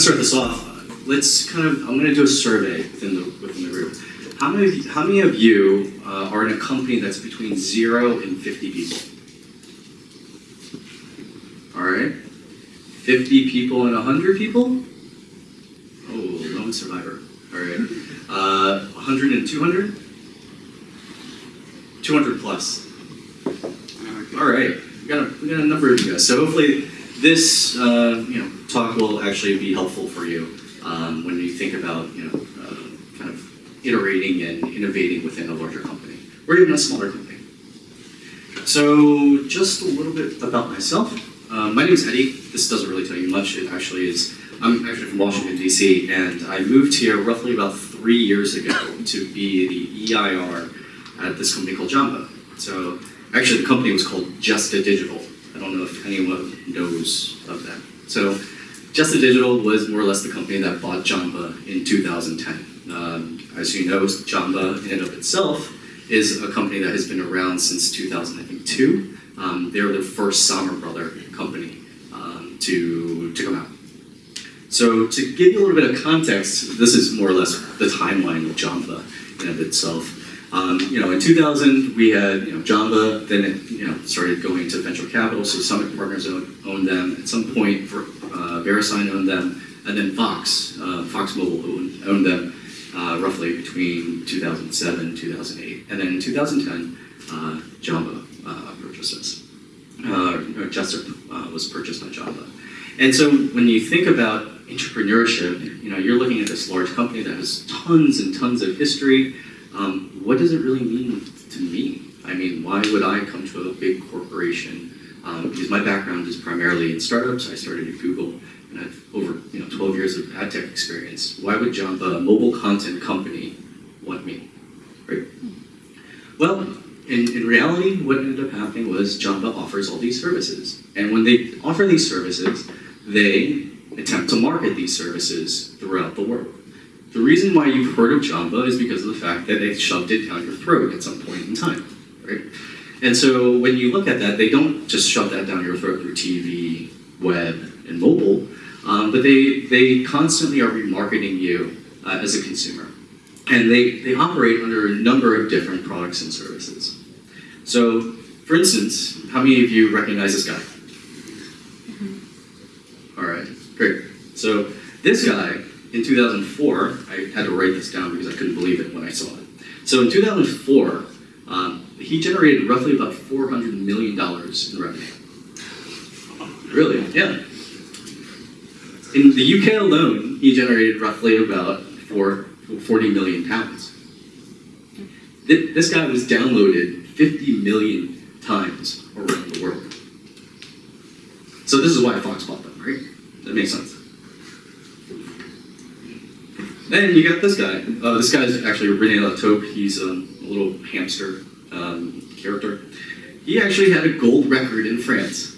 start this off. Let's kind of, I'm gonna do a survey within the, within the group. How many, of you- how many of you uh, are in a company that's between zero and 50 people? All right. 50 people and 100 people? Oh, lone survivor. All right. Uh, 100 and 200? 200 plus. All right. We got a, we got a number of you guys. So hopefully this uh, you know talk will actually be helpful for you um, when you think about you know uh, kind of iterating and innovating within a larger company or even a smaller company. So just a little bit about myself. Uh, my name is Eddie. This doesn't really tell you much. It actually is. I'm actually from Washington D.C. and I moved here roughly about three years ago to be the EIR at this company called Jamba. So actually the company was called Jesta Digital. I don't know if anyone knows of that. So Jesta Digital was more or less the company that bought Jamba in 2010. Um, as you know, Jamba in and of itself is a company that has been around since 2002. Um, they were the first Samwer Brother company um, to, to come out. So to give you a little bit of context, this is more or less the timeline of Jamba in and of itself. Um, you know, in 2000, we had you know Jamba. Then it you know started going to venture capital. So Summit Partners owned, owned them. At some point, for, uh, VeriSign owned them, and then Fox, uh, Fox Mobile owned, owned them uh, roughly between 2007 2008, and then in 2010, uh, Jamba uh, purchased us. Uh, or Jesta uh, was purchased by Jamba. And so when you think about entrepreneurship, you know, you're looking at this large company that has tons and tons of history. Um, what does it really mean to me? I mean, why would I come to a big corporation? Um, because my background is primarily in startups. I started at Google, and I've over you know 12 years of ad tech experience. Why would Jamba, a mobile content company, want me? Right? Well, in, in reality, what ended up happening was Jamba offers all these services, and when they offer these services, they attempt to market these services throughout the world. The reason why you've heard of Jamba is because of the fact that they shoved it down your throat at some point in time, right? And so when you look at that, they don't just shove that down your throat through TV, web, and mobile, um, but they, they constantly are remarketing you uh, as a consumer. And they, they operate under a number of different products and services. So, for instance, how many of you recognize this guy? All right, great. So this guy in 2004, I had to write this down because I couldn't believe it when I saw it. So in 2004, um, he generated roughly about $400 million in revenue. Really? Yeah. In the UK alone, he generated roughly about four, 40 million pounds. This guy was downloaded 50 million times around the world. So this is why Fox bought them, right? That makes sense. Then you got this guy. Uh, this guy's actually Rene Latope. He's um, a little hamster um, character. He actually had a gold record in France.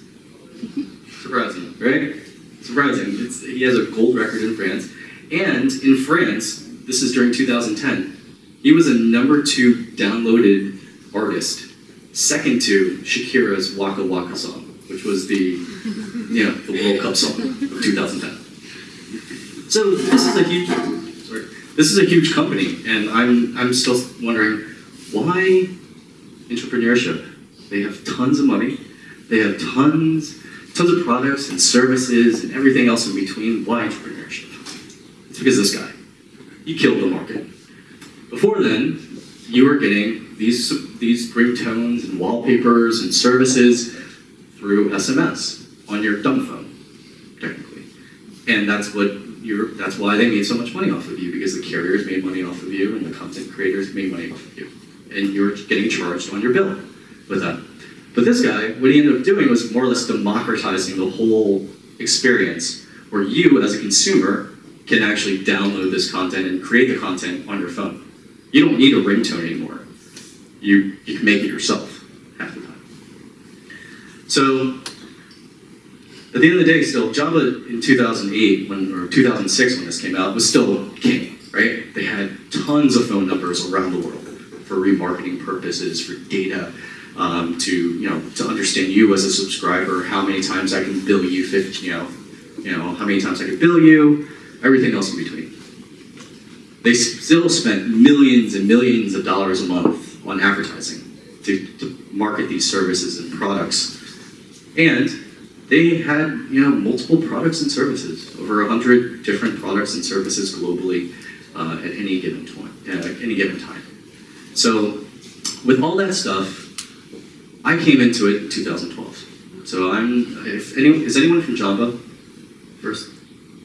Surprising, right? Surprising. It's, he has a gold record in France. And in France, this is during 2010, he was a number two downloaded artist, second to Shakira's Waka Waka song, which was the, you know, the World Cup song of 2010. So this is a huge, this is a huge company, and I'm I'm still wondering why entrepreneurship. They have tons of money, they have tons tons of products and services and everything else in between. Why entrepreneurship? It's because this guy. He killed the market. Before then, you were getting these these ringtones and wallpapers and services through SMS on your dumb phone, technically, and that's what you're. That's why they made so much money off of you because the carriers made money off of you and the content creators made money off of you, and you're getting charged on your bill with that. But this guy, what he ended up doing was more or less democratizing the whole experience, where you as a consumer can actually download this content and create the content on your phone. You don't need a ringtone anymore. You, you can make it yourself half the time. So, at the end of the day, still, Jamba in 2008, when, or 2006 when this came out, was still king, right? They had tons of phone numbers around the world for remarketing purposes, for data, um, to, you know, to understand you as a subscriber, how many times I can bill you 50, you know, you know, how many times I can bill you, everything else in between. They still spent millions and millions of dollars a month on advertising to, to market these services and products. And they had, you know, multiple products and services, over hundred different products and services globally uh, at any given time. Uh, at any given time. So, with all that stuff, I came into it in 2012. So I'm. If any, is anyone from Jamba? First.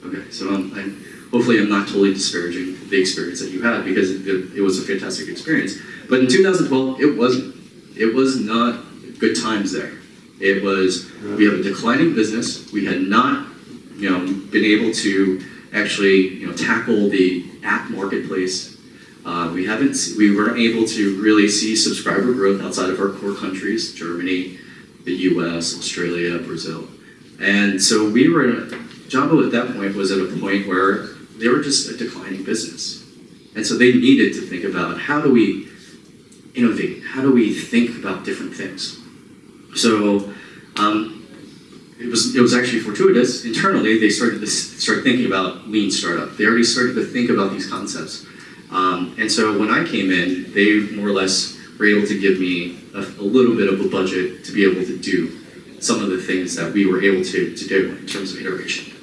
Okay. So I'm. I'm hopefully I'm not totally disparaging the experience that you had because it, it was a fantastic experience. But in 2012, it wasn't. It was not good times there. It was we have a declining business. We had not, you know, been able to actually, you know, tackle the app marketplace. Uh, we haven't. We weren't able to really see subscriber growth outside of our core countries: Germany, the U.S., Australia, Brazil, and so we were. In a, Jamba at that point was at a point where they were just a declining business, and so they needed to think about how do we innovate? How do we think about different things? So um, it was it was actually fortuitous. Internally, they started to start thinking about lean startup. They already started to think about these concepts. Um, and so when I came in, they more or less were able to give me a, a little bit of a budget to be able to do some of the things that we were able to, to do in terms of iteration.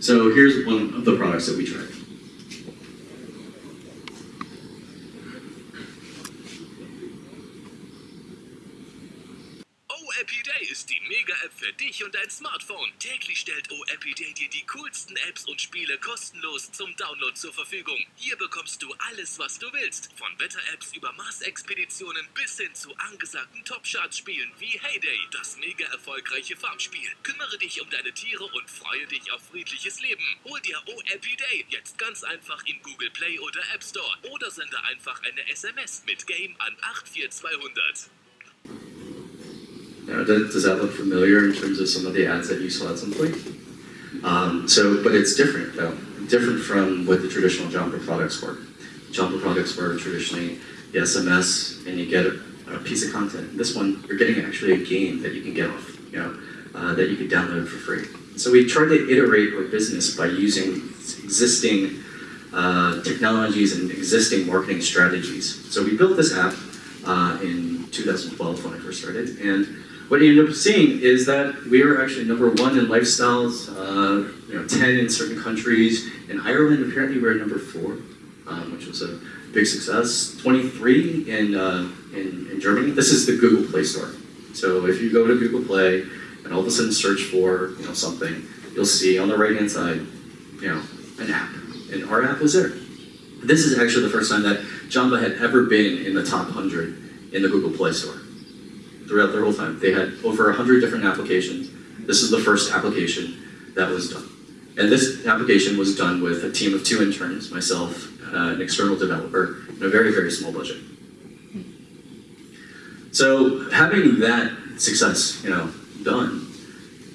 So here's one of the products that we tried. Für dich und dein Smartphone. Täglich stellt OAppy Day dir die coolsten Apps und Spiele kostenlos zum Download zur Verfügung. Hier bekommst du alles, was du willst. Von Wetter-Apps über Mars-Expeditionen bis hin zu angesagten Top-Chart-Spielen wie Heyday, das mega erfolgreiche Farmspiel. Kümmere dich um deine Tiere und freue dich auf friedliches Leben. Hol dir OAppy Day jetzt ganz einfach in Google Play oder App Store oder sende einfach eine SMS mit Game an 84200. Does, does that look familiar in terms of some of the ads that you saw at some point? Um, so, but it's different though. Different from what the traditional Jamba products were. Jamba products were traditionally the SMS and you get a, a piece of content. This one, you're getting actually a game that you can get off, you know, uh, that you can download for free. So we tried to iterate our business by using existing uh, technologies and existing marketing strategies. So we built this app uh, in 2012 when I first started, and what you end up seeing is that we are actually number one in lifestyles, uh, you know, 10 in certain countries. In Ireland, apparently we're number four, um, which was a big success. 23 in, uh, in, in Germany. This is the Google Play Store. So if you go to Google Play and all of a sudden search for you know, something, you'll see on the right-hand side, you know, an app. And our app was there. This is actually the first time that Jamba had ever been in the top 100 in the Google Play Store throughout their whole time. They had over 100 different applications. This is the first application that was done. And this application was done with a team of two interns, myself, uh, an external developer, and a very, very small budget. So having that success, you know, done,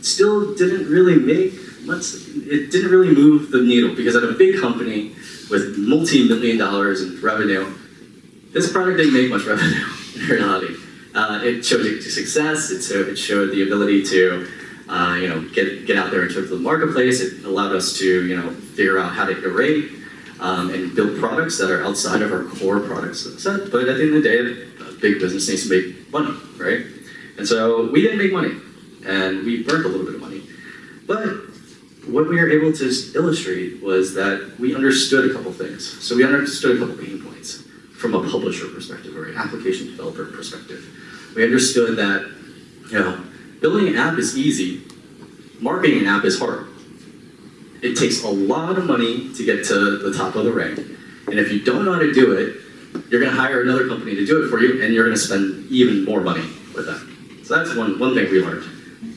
still didn't really make much, it didn't really move the needle because at a big company with multi-million dollars in revenue, this product didn't make much revenue in reality. Uh, it showed to success. It showed, it showed the ability to, uh, you know, get get out there into the marketplace. It allowed us to, you know, figure out how to iterate um, and build products that are outside of our core product set. But at the end of the day, a big business needs to make money, right? And so we didn't make money, and we burned a little bit of money. But what we were able to illustrate was that we understood a couple things. So we understood a couple pain points from a publisher perspective or an application developer perspective. We understood that, you know, building an app is easy, marketing an app is hard. It takes a lot of money to get to the top of the rank, and if you don't know how to do it, you're going to hire another company to do it for you, and you're going to spend even more money with them. So that's one, one thing we learned.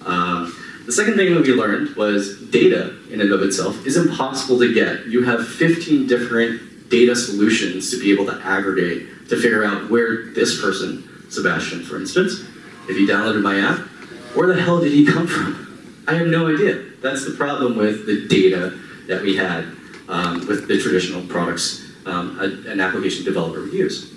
Um, the second thing that we learned was data in and of itself is impossible to get. You have 15 different data solutions to be able to aggregate to figure out where this person, Sebastian for instance, if he downloaded my app, where the hell did he come from? I have no idea. That's the problem with the data that we had um, with the traditional products um, a- an application developer would use.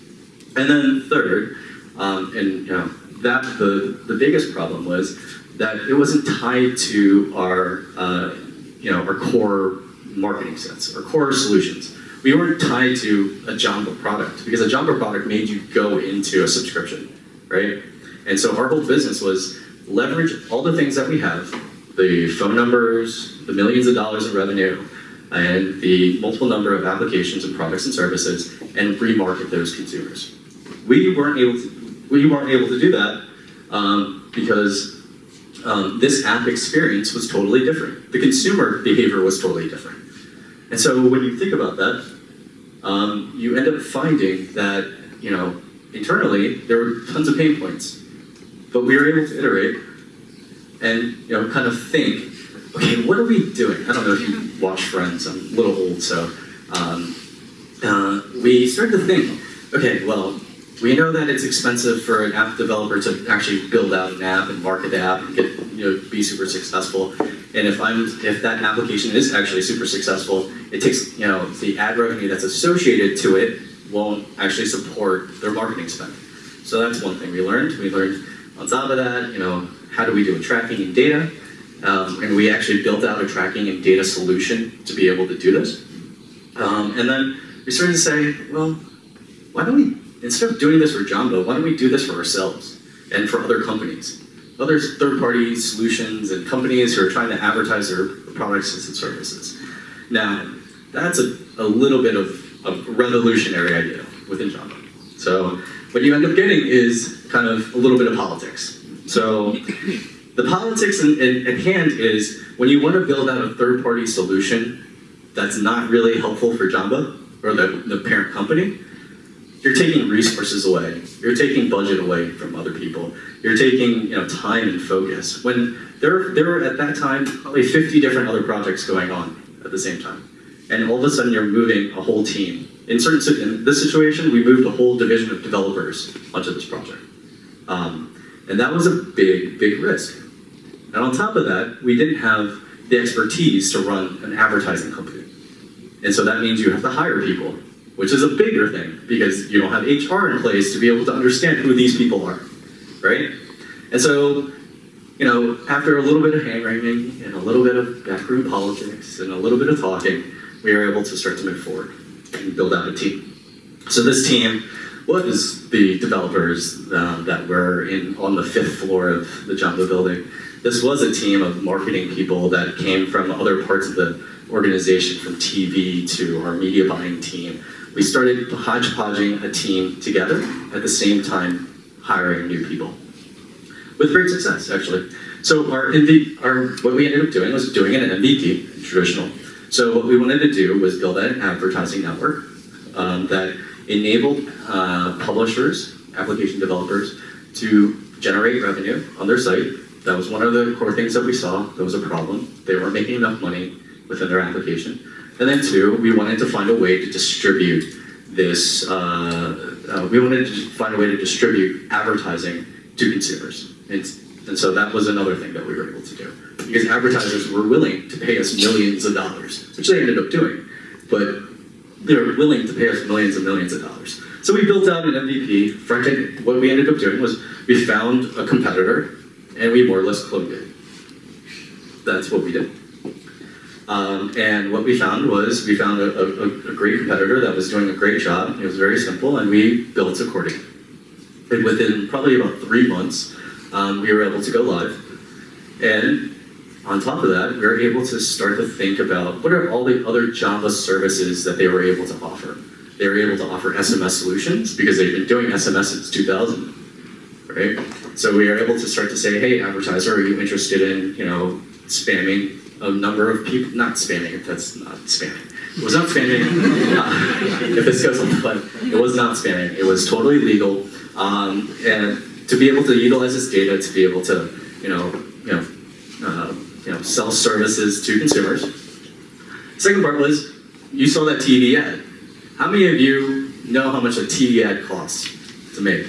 And then third, um, and you know, that the, the biggest problem was that it wasn't tied to our, uh, you know, our core marketing sets, our core solutions. We weren't tied to a Jamba product because a Jamba product made you go into a subscription, right? And so our whole business was leverage all the things that we have, the phone numbers, the millions of dollars in revenue, and the multiple number of applications and products and services, and remarket those consumers. We weren't able to, we weren't able to do that um, because um, this app experience was totally different. The consumer behavior was totally different. And so when you think about that, um, you end up finding that, you know, internally there were tons of pain points. But we were able to iterate and, you know, kind of think, okay, what are we doing? I don't know if you watch Friends, I'm a little old, so um, uh, we started to think, okay, well, we know that it's expensive for an app developer to actually build out an app and market the app and get, you know, be super successful. And if I'm, if that application is actually super successful, it takes, you know, the ad revenue that's associated to it won't actually support their marketing spend. So that's one thing we learned. We learned on top of that, you know, how do we do tracking and data? Um, and we actually built out a tracking and data solution to be able to do this. Um, and then we started to say, well, why don't we, instead of doing this for Jamba, why don't we do this for ourselves and for other companies? Other third-party solutions and companies who are trying to advertise their products and services. Now, that's a, a little bit of a revolutionary idea within Jamba. So what you end up getting is kind of a little bit of politics. So the politics in, in, at hand is when you want to build out a third-party solution that's not really helpful for Jamba or the, the parent company, you're taking resources away. You're taking budget away from other people. You're taking you know time and focus. When there there were at that time probably 50 different other projects going on at the same time, and all of a sudden you're moving a whole team. In certain in this situation, we moved a whole division of developers onto this project, um, and that was a big big risk. And on top of that, we didn't have the expertise to run an advertising company. And so that means you have to hire people, which is a bigger thing because you don't have HR in place to be able to understand who these people are, right? And so, you know, after a little bit of hand wringing and a little bit of backroom politics and a little bit of talking, we were able to start to move forward and build out a team. So this team was the developers uh, that were in on the fifth floor of the Jamba building. This was a team of marketing people that came from other parts of the organization, from TV to our media buying team. We started hodgepodging a team together at the same time hiring new people with great success, actually. So our, our what we ended up doing was doing an MVP, traditional. So what we wanted to do was build an advertising network um, that enabled uh, publishers, application developers, to generate revenue on their site that was one of the core things that we saw. That was a problem. They weren't making enough money within their application. And then two, we wanted to find a way to distribute this, uh, uh, we wanted to find a way to distribute advertising to consumers. And, and so that was another thing that we were able to do. Because advertisers were willing to pay us millions of dollars, which they ended up doing. But they were willing to pay us millions and millions of dollars. So we built out an MVP. End, what we ended up doing was we found a competitor and we more or less cloned it. That's what we did. Um, and what we found was we found a, a, a, great competitor that was doing a great job. It was very simple, and we built accordingly. And within probably about three months, um, we were able to go live. And on top of that, we were able to start to think about what are all the other Jamba services that they were able to offer. They were able to offer SMS solutions because they've been doing SMS since 2000, right? So we are able to start to say, hey, advertiser, are you interested in, you know, spamming a number of people? Not spamming, if that's not spamming. It was not spamming, uh, if this goes on, but it was not spamming. It was totally legal. Um, and to be able to utilize this data to be able to, you know, you know, uh, you know, sell services to consumers. Second part was, you saw that TV ad. How many of you know how much a TV ad costs to make?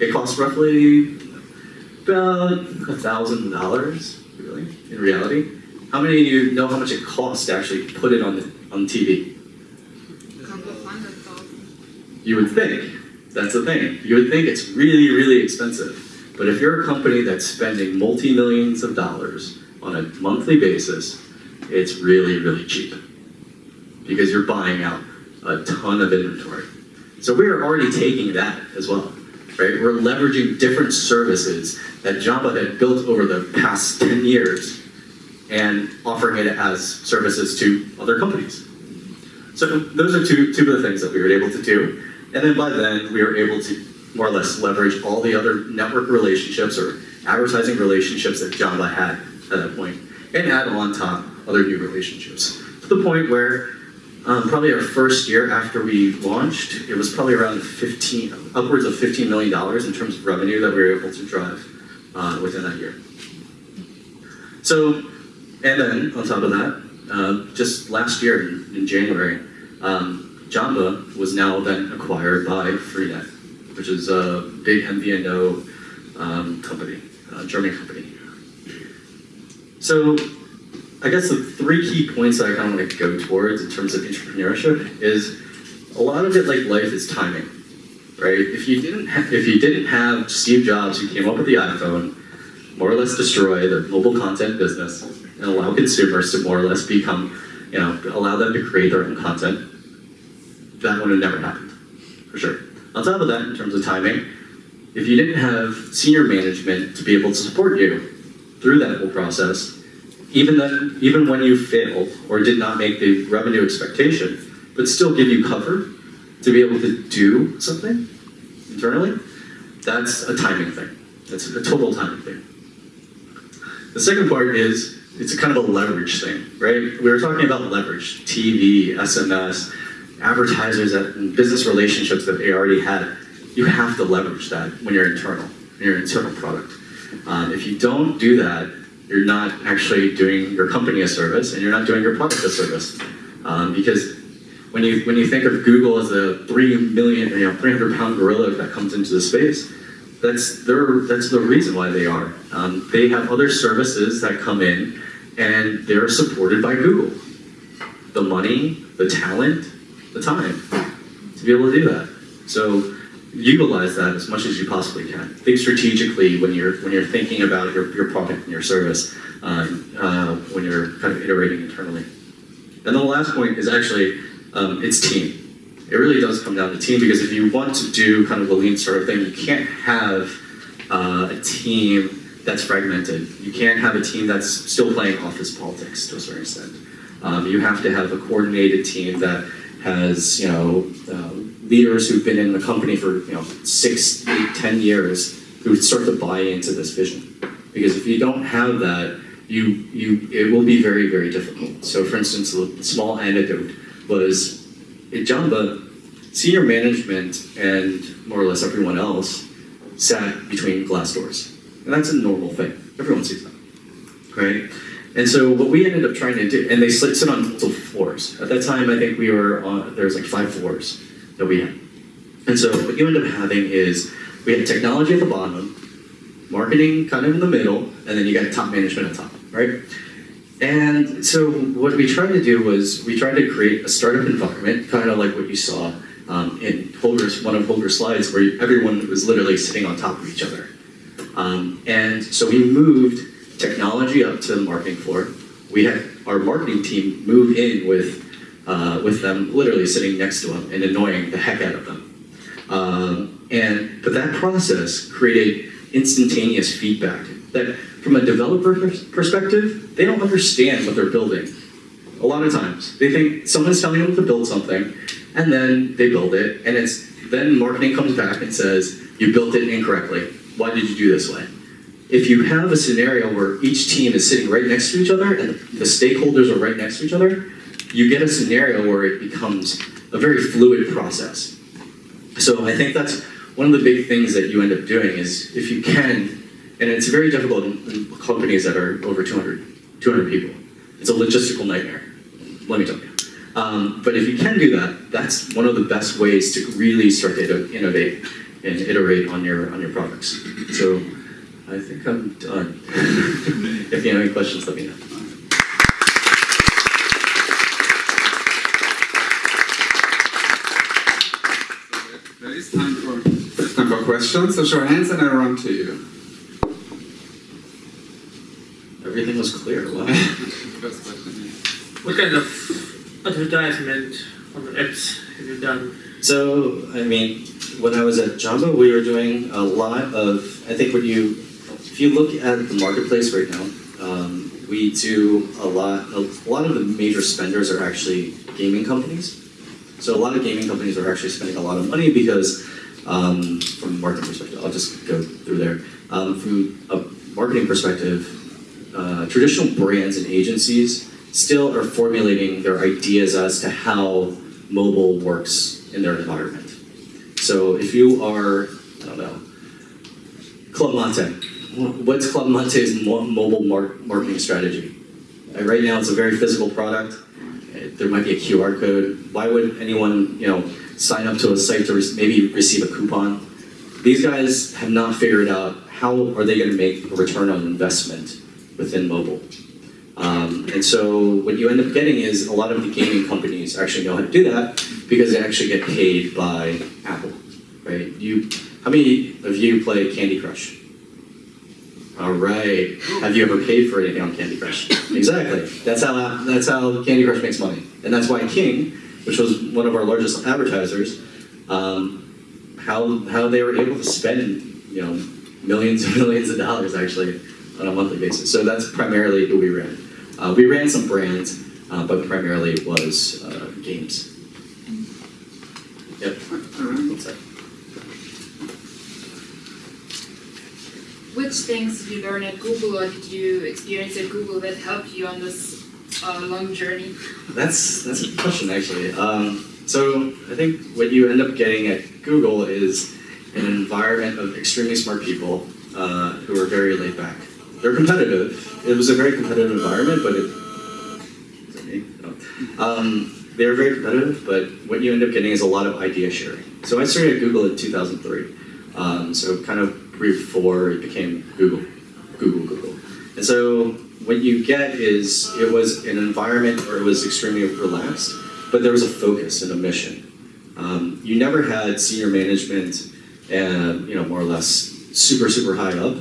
It costs roughly about a thousand dollars, really, in reality. How many of you know how much it costs to actually put it on the on TV? You would think. That's the thing. You would think it's really, really expensive. But if you're a company that's spending multi-millions of dollars on a monthly basis, it's really, really cheap. Because you're buying out a ton of inventory. So we are already taking that as well, right? We're leveraging different services that Jamba had built over the past 10 years and offering it as services to other companies. So those are two, two of the things that we were able to do. And then by then, we were able to more or less leverage all the other network relationships or advertising relationships that Jamba had at that point, and add on top other new relationships. To the point where um, probably our first year after we launched, it was probably around 15, upwards of $15 million in terms of revenue that we were able to drive uh, within that year. So, and then on top of that, uh, just last year in, in January, um, Jamba was now then acquired by Freenet, which is a big MVNO um, company, uh, German company. So, I guess the three key points that I kind of want to go towards in terms of entrepreneurship is a lot of it, like life, is timing, right? If you didn't, if you didn't have Steve Jobs who came up with the iPhone, more or less destroy the mobile content business and allow consumers to more or less become, you know, allow them to create their own content, that would have never happened, for sure. On top of that, in terms of timing, if you didn't have senior management to be able to support you through that whole process, even then, even when you failed or did not make the revenue expectation, but still give you cover to be able to do something internally, that's a timing thing. That's a total timing thing. The second part is it's a kind of a leverage thing, right? We were talking about leverage, TV, SMS, advertisers and business relationships that they already had. You have to leverage that when you're internal, when you're an internal product. Um, if you don't do that, you're not actually doing your company a service and you're not doing your product a service. Um, because when you when you think of Google as a three million, you know, 300 pound gorilla that comes into the space, that's their that's the reason why they are. Um, they have other services that come in, and they're supported by Google. The money, the talent, the time to be able to do that. So utilize that as much as you possibly can. Think strategically when you're when you're thinking about your, your product and your service um, uh, when you're kind of iterating internally. And the last point is actually um, it's team. It really does come down to team because if you want to do kind of the lean sort of thing, you can't have uh, a team that's fragmented. You can't have a team that's still playing office politics to a certain extent. Um, you have to have a coordinated team that has, you know, uh, leaders who've been in the company for, you know, six, eight, ten years who start to buy into this vision. Because if you don't have that, you, you, it will be very, very difficult. So for instance, the small anecdote was at Jamba, senior management and more or less everyone else sat between glass doors. And that's a normal thing. Everyone sees that, right? And so what we ended up trying to do, and they sit, on multiple floors. At that time, I think we were on, was like five floors that we had. And so what you end up having is we had technology at the bottom, marketing kind of in the middle, and then you got top management at top, right? And so what we tried to do was we tried to create a startup environment, kind of like what you saw um, in Holger's, one of Holger's slides, where everyone was literally sitting on top of each other. Um, and so we moved technology up to the marketing floor. We had our marketing team move in with uh, with them literally sitting next to them and annoying the heck out of them. Um, and but that process created instantaneous feedback that from a developer perspective, they don't understand what they're building. A lot of times, they think someone's telling them to build something, and then they build it, and it's then marketing comes back and says, "You built it incorrectly. Why did you do this way?" If you have a scenario where each team is sitting right next to each other and the stakeholders are right next to each other, you get a scenario where it becomes a very fluid process. So I think that's one of the big things that you end up doing is if you can, and it's very difficult in, companies that are over 200, 200 people. It's a logistical nightmare, let me tell you. Um, but if you can do that, that's one of the best ways to really start to innovate and iterate on your on your products. So I think I'm done. if you have any questions, let me know. questions, so show hands and I run to you. Everything was clear, what kind of advertisement on the ads have you done? So, I mean, when I was at Jamba, we were doing a lot of, I think when you, if you look at the marketplace right now, um, we do a lot, a lot of the major spenders are actually gaming companies. So a lot of gaming companies are actually spending a lot of money because um, from a marketing perspective, I'll just go through there. Um, from a marketing perspective, uh, traditional brands and agencies still are formulating their ideas as to how mobile works in their environment. So if you are, I don't know, Club Mate, what's Club Mate's mo- mobile mar- marketing strategy? Right now, it's a very physical product. There might be a QR code. Why would anyone, you know, sign up to a site to re- maybe receive a coupon? These guys have not figured out how are they going to make a return on investment within mobile. Um, and so what you end up getting is a lot of the gaming companies actually know how to do that because they actually get paid by Apple, right? You, how many of you play Candy Crush? All right. Have you ever paid for anything on Candy Crush? exactly. That's how that's how Candy Crush makes money, and that's why King, which was one of our largest advertisers, um, how how they were able to spend you know millions and millions of dollars actually on a monthly basis. So that's primarily who we ran. Uh, we ran some brands, uh, but primarily it was uh, games. Yep. Alright. What's that? Which things did you learn at Google or did you experience at Google that helped you on this long journey? That's that's a good question actually. Um, so I think what you end up getting at Google is an environment of extremely smart people uh, who are very laid back. They're competitive. It was a very competitive environment, but it. No. Um, they were very competitive, but what you end up getting is a lot of idea sharing. So I started at Google in 2003. Um, so kind of before it became Google, Google, Google. And so what you get is it was an environment where it was extremely relaxed, but there was a focus and a mission. Um, you never had senior management and you know more or less super super high up.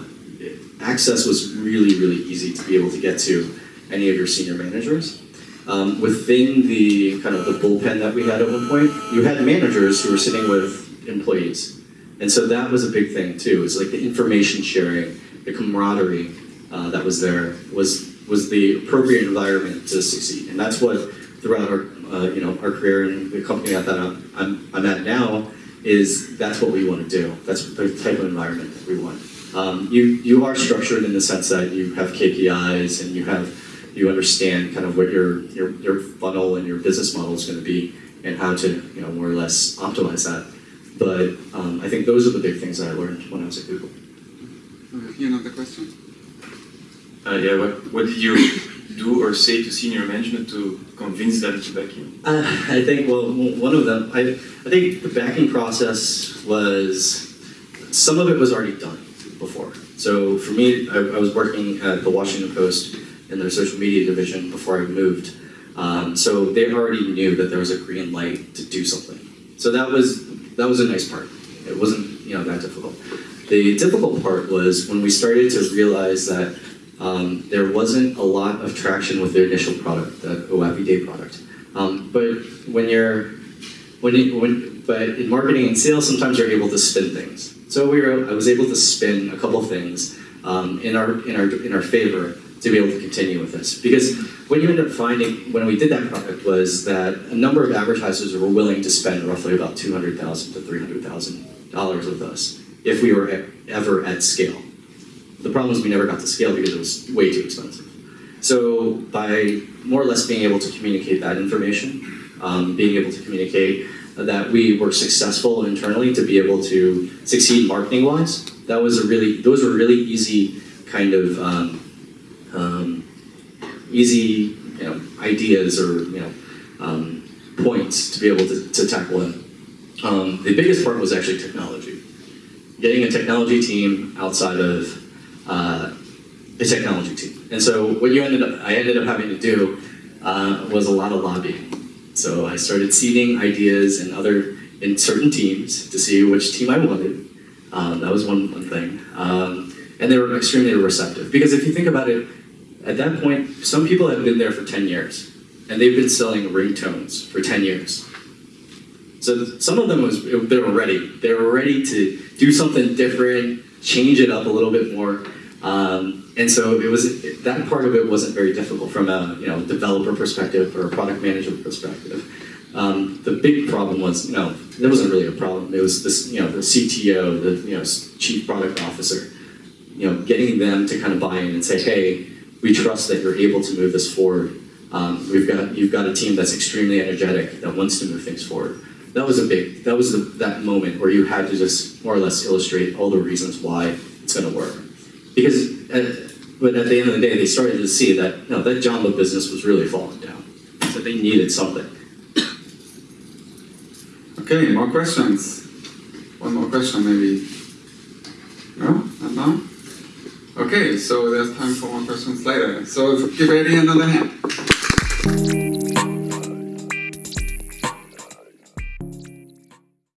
Access was really really easy to be able to get to any of your senior managers. Um, within the kind of the bullpen that we had at one point, you had managers who were sitting with employees. And so that was a big thing too. It's like the information sharing, the camaraderie uh, that was there was was the appropriate environment to succeed. And that's what throughout our uh, you know our career and the company that I'm, I'm, at now is that's what we want to do. That's the type of environment that we want. Um, you you are structured in the sense that you have KPIs and you have you understand kind of what your your, your funnel and your business model is going to be and how to you know more or less optimize that. But um, I think those are the big things that I learned when I was at Google. Uh, Here another question. Uh, yeah, what, what did you do or say to senior management to convince them to back you? Uh, I think well, one of them. I, I think the backing process was some of it was already done before. So for me, I, I was working at the Washington Post in their social media division before I moved. Um, so they already knew that there was a green light to do something. So that was that was a nice part. It wasn't you know that difficult. The difficult part was when we started to realize that um, there wasn't a lot of traction with the initial product, the OAPI Day product. Um, but when you're, when, it, when, but in marketing and sales, sometimes you're able to spin things. So we were, I was able to spin a couple things um, in our in our in our favor to be able to continue with this. Because what you end up finding when we did that product was that a number of advertisers were willing to spend roughly about two hundred thousand to three hundred thousand dollars with us if we were ever at scale. The problem is we never got to scale because it was way too expensive. So by more or less being able to communicate that information, um, being able to communicate that we were successful internally to be able to succeed marketing wise, that was a really those were really easy kind of um, um, easy you know ideas or you know um, points to be able to, to tackle. Um, the biggest part was actually technology. Getting a technology team outside of uh, a technology team. And so what you ended up, I ended up having to do uh, was a lot of lobbying. So I started seeding ideas in other in certain teams to see which team I wanted. Um, that was one one thing, um, and they were extremely receptive because if you think about it, at that point, some people had been there for 10 years, and they've been selling ringtones for 10 years. So some of them was they were ready. They were ready to do something different, change it up a little bit more. Um, and so it was that part of it wasn't very difficult from a you know developer perspective or a product manager perspective. Um, the big problem was you know there wasn't really a problem. It was this you know the CTO, the you know chief product officer, you know getting them to kind of buy in and say, hey, we trust that you're able to move this forward. Um, we've got you've got a team that's extremely energetic that wants to move things forward. That was a big that was the, that moment where you had to just more or less illustrate all the reasons why it's going to work. Because at, but at the end of the day, they started to see that you know, that Jamba business was really falling down. So they needed something. Okay, more questions? One more question maybe? No? Not now? Okay, so there's time for more questions later. So give Eddie another hand.